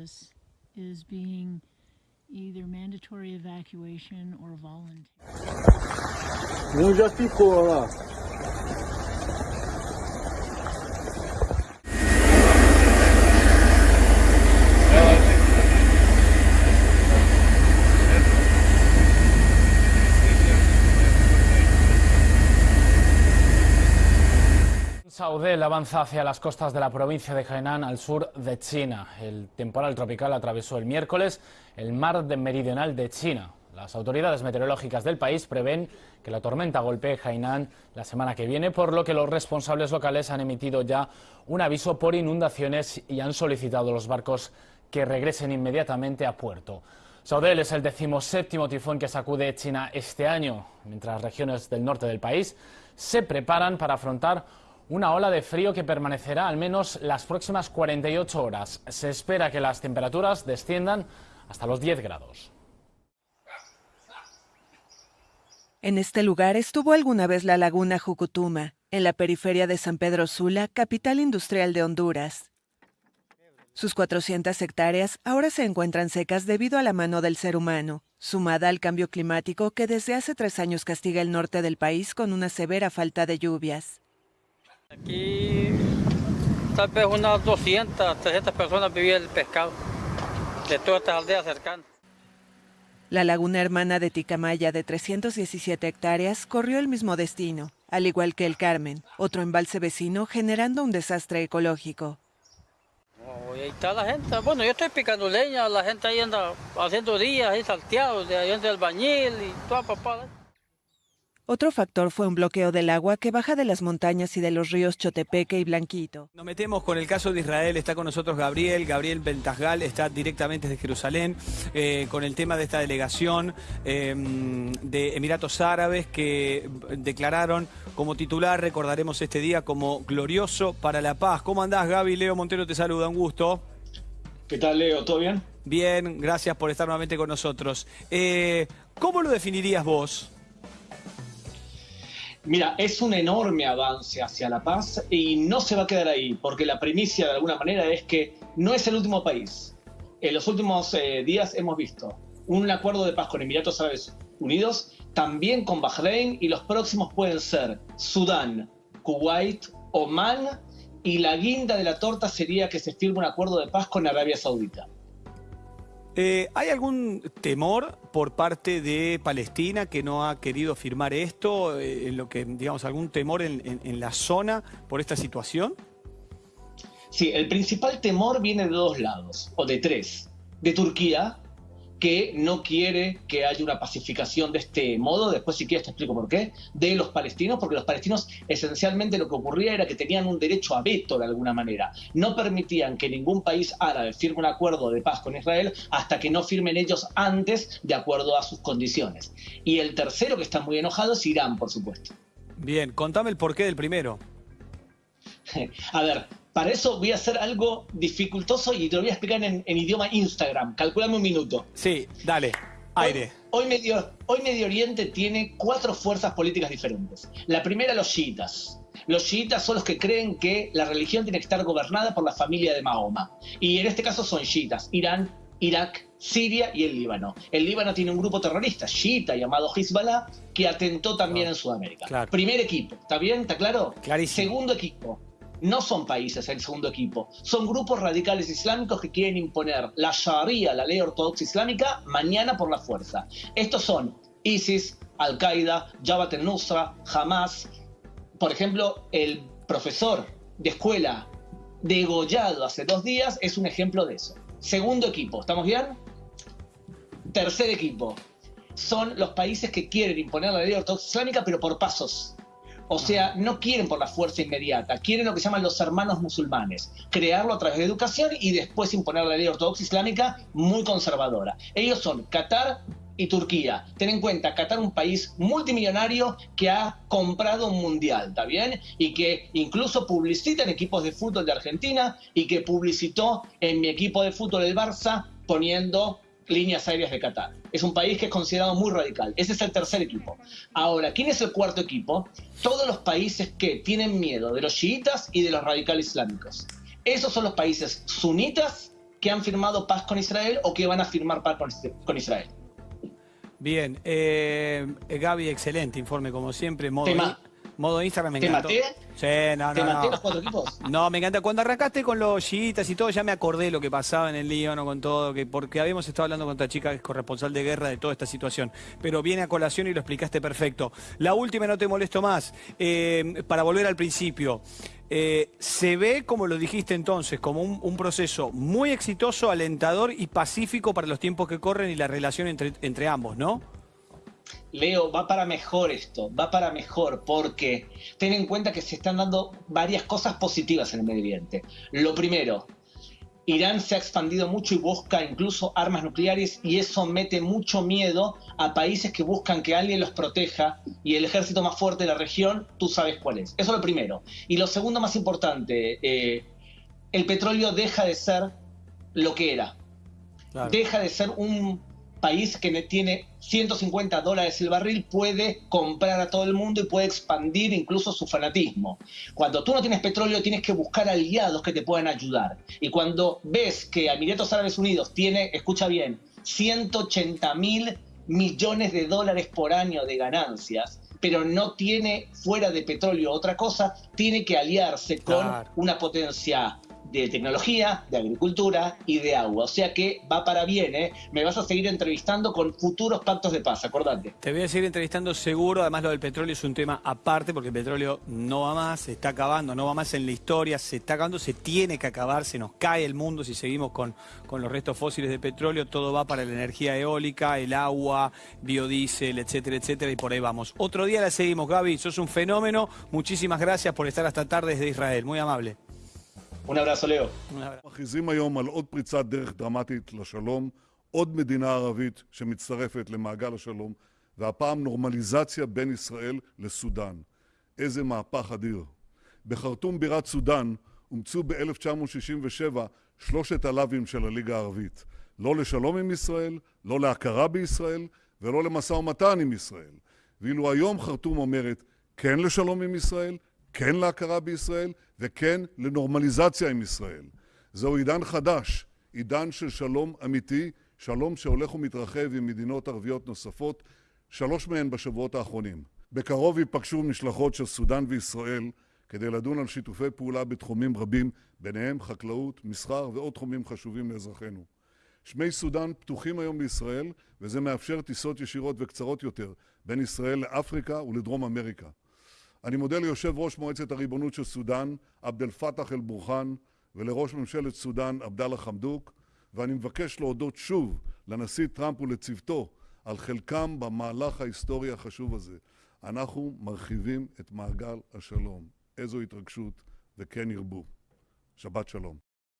this is being either mandatory evacuation or voluntary. Olha lá. Saudel avanza hacia las costas de la provincia de Hainan al sur de China. El temporal tropical atravesó el miércoles el mar meridional de China. Las autoridades meteorológicas del país prevén que la tormenta golpee Hainan la semana que viene, por lo que los responsables locales han emitido ya un aviso por inundaciones y han solicitado a los barcos que regresen inmediatamente a puerto. Saudel es el decimoséptimo tifón que sacude China este año, mientras regiones del norte del país se preparan para afrontar una ola de frío que permanecerá al menos las próximas 48 horas. Se espera que las temperaturas desciendan hasta los 10 grados. En este lugar estuvo alguna vez la laguna Jucutuma, en la periferia de San Pedro Sula, capital industrial de Honduras. Sus 400 hectáreas ahora se encuentran secas debido a la mano del ser humano, sumada al cambio climático que desde hace tres años castiga el norte del país con una severa falta de lluvias. Aquí tal vez unas 200, 300 personas vivían del pescado, de todas estas aldeas cercanas. La laguna hermana de Ticamaya de 317 hectáreas corrió el mismo destino, al igual que el Carmen, otro embalse vecino generando un desastre ecológico. Oh, y ahí está la gente, bueno yo estoy picando leña, la gente ahí anda haciendo días ahí salteados, de ahí anda el bañil y toda papada. Otro factor fue un bloqueo del agua que baja de las montañas y de los ríos Chotepeque y Blanquito. Nos metemos con el caso de Israel, está con nosotros Gabriel, Gabriel Bentasgal, está directamente desde Jerusalén, eh, con el tema de esta delegación eh, de Emiratos Árabes que declararon como titular, recordaremos este día como glorioso para la paz. ¿Cómo andás Gaby? Leo Montero te saluda, un gusto. ¿Qué tal Leo? ¿Todo bien? Bien, gracias por estar nuevamente con nosotros. Eh, ¿Cómo lo definirías vos? Mira, es un enorme avance hacia la paz y no se va a quedar ahí, porque la primicia de alguna manera es que no es el último país. En los últimos eh, días hemos visto un acuerdo de paz con Emiratos Árabes Unidos, también con Bahrein y los próximos pueden ser Sudán, Kuwait, Oman y la guinda de la torta sería que se firme un acuerdo de paz con Arabia Saudita. Eh, ¿Hay algún temor por parte de Palestina que no ha querido firmar esto? Eh, lo que, digamos, algún temor en, la zona por esta situación? Sí, el principal temor viene de dos lados, o de tres. De Turquía, que no quiere que haya una pacificación de este modo, después si quieres te explico por qué, de los palestinos, porque los palestinos esencialmente lo que ocurría era que tenían un derecho a veto de alguna manera. No permitían que ningún país árabe firme un acuerdo de paz con Israel hasta que no firmen ellos antes de acuerdo a sus condiciones. Y el tercero que está muy enojado es Irán, por supuesto. Bien, contame el porqué del primero. A ver, para eso voy a hacer algo dificultoso y te lo voy a explicar en, idioma Instagram. Calculame un minuto. Sí, dale. Aire. Hoy, Medio, hoy Medio Oriente tiene cuatro fuerzas políticas diferentes. La primera, los chiitas. Los chiitas son los que creen que la religión tiene que estar gobernada por la familia de Mahoma. Y en este caso son chiitas. Irán, Irak, Siria y el Líbano. El Líbano tiene un grupo terrorista, chiita, llamado Hezbollah, que atentó también en Sudamérica. Primer equipo, ¿está bien? ¿Está claro? Clarísimo. Segundo equipo, no son países el segundo equipo, son grupos radicales islámicos que quieren imponer la Sharia, la ley ortodoxa islámica, mañana por la fuerza. Estos son ISIS, Al-Qaeda, Jabhat al-Nusra, Hamas. Por ejemplo, el profesor de escuela degollado hace dos días es un ejemplo de eso. Segundo equipo, ¿estamos bien? Tercer equipo, son los países que quieren imponer la ley ortodoxa islámica, pero por pasos. O sea, no quieren por la fuerza inmediata, quieren lo que llaman los hermanos musulmanes, crearlo a través de educación y después imponer la ley ortodoxa islámica muy conservadora. Ellos son Qatar y Turquía. Ten en cuenta, Qatar es un país multimillonario que ha comprado un mundial, ¿está bien? Y que incluso publicita en equipos de fútbol de Argentina y que publicitó en mi equipo de fútbol el Barça poniendo líneas aéreas de Qatar. Es un país que es considerado muy radical. Ese es el tercer equipo. Ahora, ¿quién es el cuarto equipo? Todos los países que tienen miedo de los chiitas y de los radicales islámicos. Esos son los países sunitas que han firmado paz con Israel o que van a firmar paz con, Israel. Bien, eh, Gaby, excelente informe como siempre. Modo, Tema- modo Instagram me ¿Te encantó. maté? Sí, no, ¿Te no, los cuatro equipos? No, me encanta. Cuando arrancaste con los chiitas y todo, ya me acordé lo que pasaba en el Líbano con todo, que porque habíamos estado hablando con esta chica que es corresponsal de guerra de toda esta situación. Pero viene a colación y lo explicaste perfecto. La última, no te molesto más. Eh, para volver al principio, eh, se ve, como lo dijiste entonces, como un, un proceso muy exitoso, alentador y pacífico para los tiempos que corren y la relación entre, entre ambos, ¿no? Leo, va para mejor esto, va para mejor, porque ten en cuenta que se están dando varias cosas positivas en el Medio Oriente. Lo primero, Irán se ha expandido mucho y busca incluso armas nucleares y eso mete mucho miedo a países que buscan que alguien los proteja y el ejército más fuerte de la región, tú sabes cuál es. Eso es lo primero. Y lo segundo más importante, eh, el petróleo deja de ser lo que era Claro. deja de ser un país que ne- tiene 150 dólares el barril, puede comprar a todo el mundo y puede expandir incluso su fanatismo. Cuando tú no tienes petróleo, tienes que buscar aliados que te puedan ayudar. Y cuando ves que Emiratos Árabes Unidos tiene, escucha bien, 180 mil millones de dólares por año de ganancias, pero no tiene fuera de petróleo otra cosa, tiene que aliarse con Claro. una potencia de tecnología, de agricultura y de agua. O sea que va para bien, ¿eh? Me vas a seguir entrevistando con futuros pactos de paz, acordate. Te voy a seguir entrevistando seguro, además lo del petróleo es un tema aparte, porque el petróleo no va más, se está acabando, no va más en la historia, se está acabando, se tiene que acabar, se nos cae el mundo si seguimos con, con los restos fósiles de petróleo, todo va para la energía eólica, el agua, biodiesel, etcétera, etcétera, y por ahí vamos. Otro día la seguimos, Gaby, sos un fenómeno, muchísimas gracias por estar hasta tarde desde Israel, muy amable. Un abrazo, Leo. Un abrazo. מכריזים היום על עוד פריצת דרך דרמטית לשלום, עוד מדינה ערבית שמצטרפת למעגל השלום, והפעם נורמליזציה בין ישראל לסודאן. איזה מהפך אדיר. בחרטום בירת סודאן אומצו ב-1967 שלושת הלאווים של הליגה הערבית. לא לשלום עם ישראל, לא להכרה בישראל ולא למשא ומתן עם ישראל. ואילו היום חרטום אומרת כן לשלום עם ישראל, כן להכרה בישראל וכן לנורמליזציה עם ישראל. זהו עידן חדש, עידן של שלום אמיתי, שלום שהולך ומתרחב עם מדינות ערביות נוספות, שלוש מהן בשבועות האחרונים. בקרוב ייפגשו משלחות של סודאן וישראל כדי לדון על שיתופי פעולה בתחומים רבים, ביניהם חקלאות, מסחר ועוד תחומים חשובים לאזרחינו. שמי סודאן פתוחים היום לישראל, וזה מאפשר טיסות ישירות וקצרות יותר בין ישראל לאפריקה ולדרום אמריקה. אני מודה ליושב ראש מועצת הריבונות של סודאן, עבד אל פתאח אל בורחן, ולראש ממשלת סודאן, עבדאללה חמדוק, ואני מבקש להודות שוב לנשיא טראמפ ולצוותו על חלקם במהלך ההיסטורי החשוב הזה. אנחנו מרחיבים את מעגל השלום. איזו התרגשות, וכן ירבו. שבת שלום.